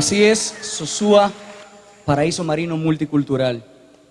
Así es, Sosúa, paraíso marino multicultural.